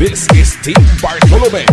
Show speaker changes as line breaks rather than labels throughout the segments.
This is
Team Bartolome.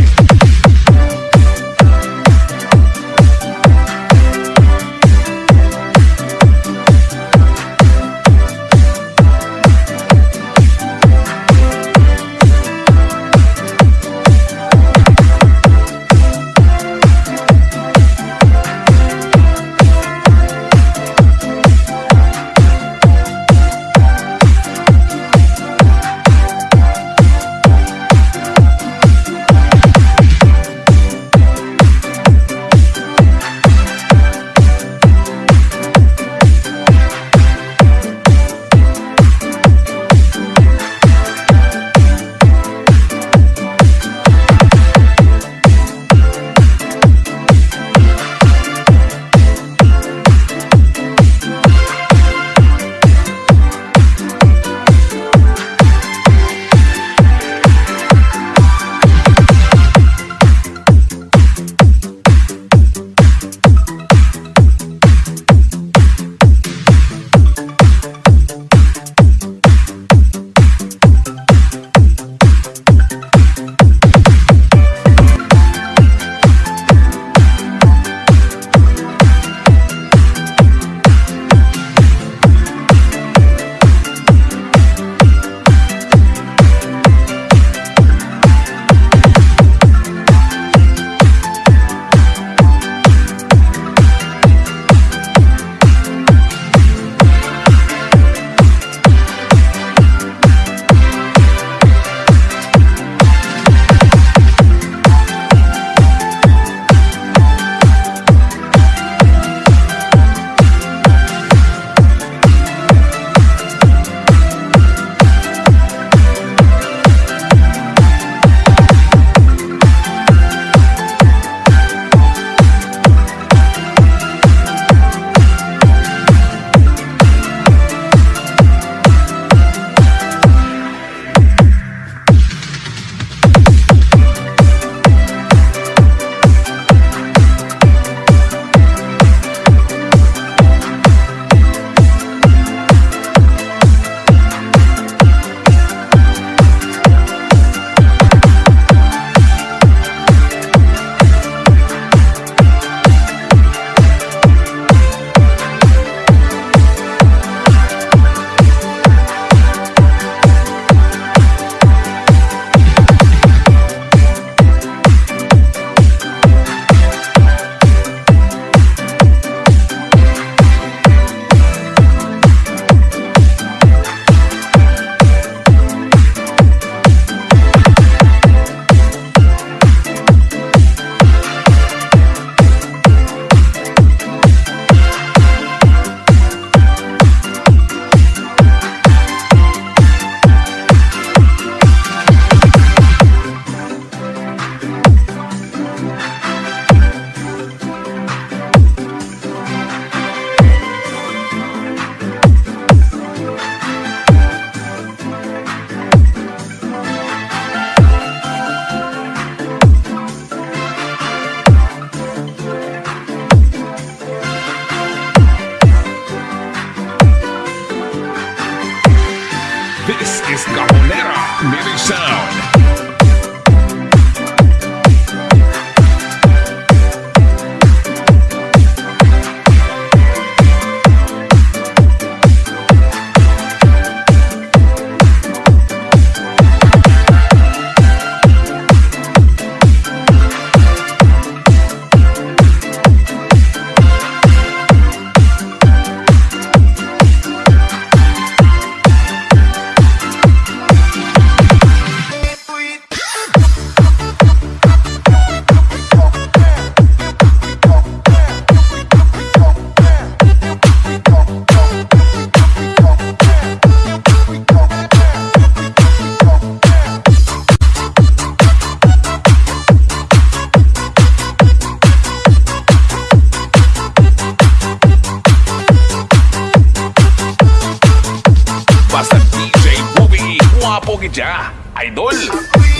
bakit siya? Idol! Ako'y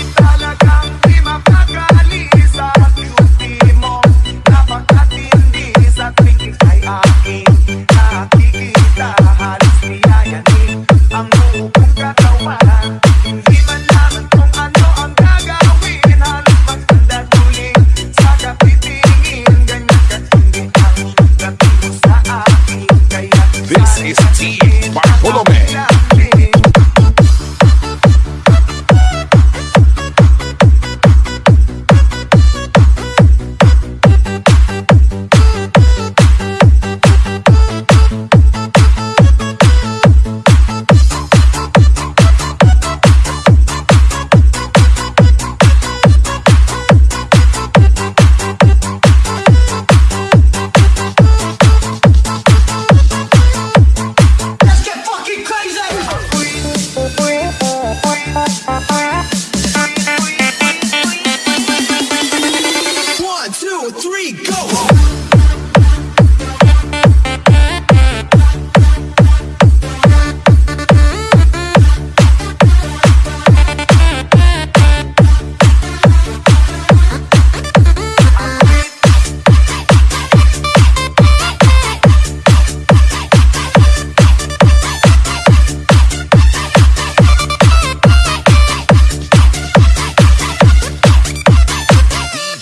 sa beauty mo Napakatindi sa tingin ay akin kung ano ang gagawin Halos magpandaguling sa kapitingin Ganyan sa akin Kaya
This is T. Bartolome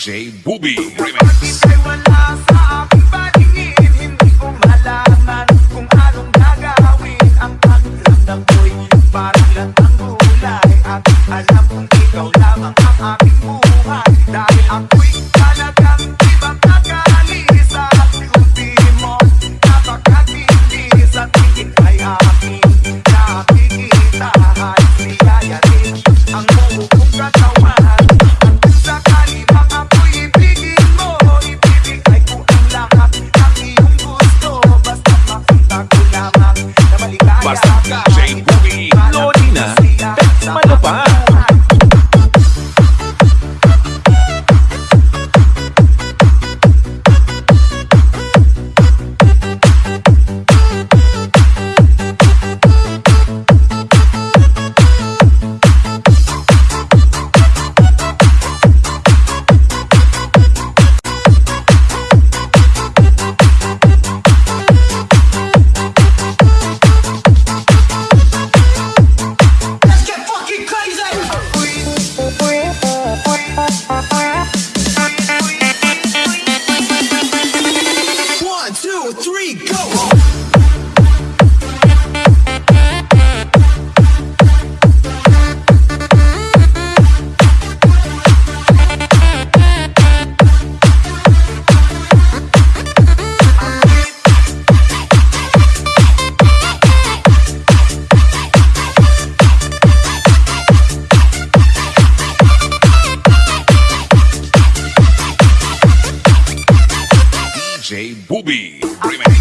J Booby Remix. Booby Remix.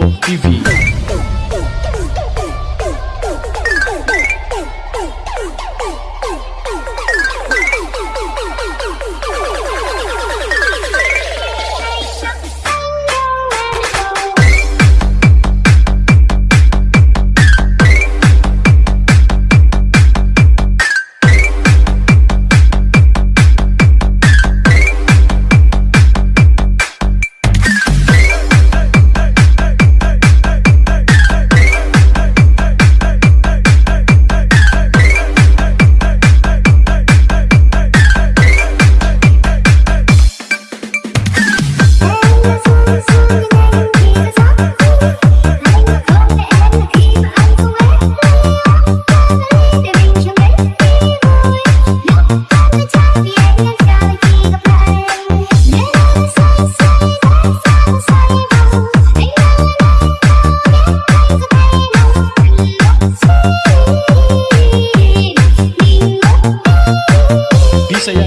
Info TV.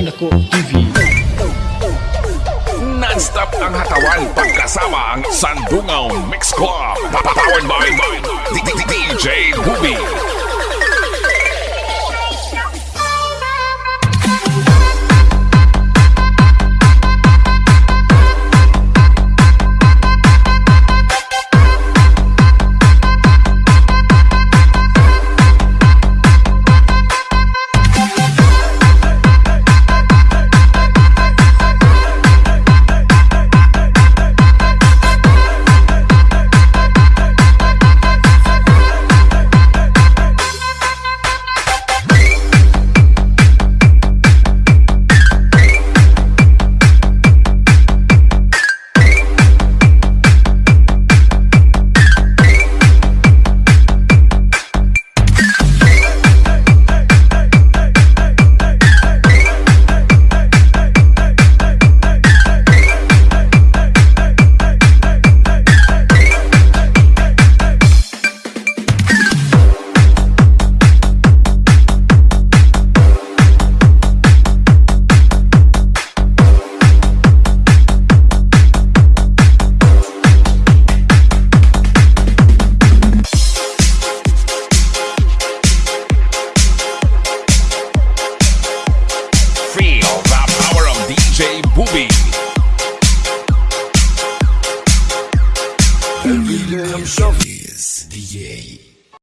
Dako TV.
Non-stop ang hatawan pagkasama ang Sandungaw Mix Club. Powered by DJ Booby.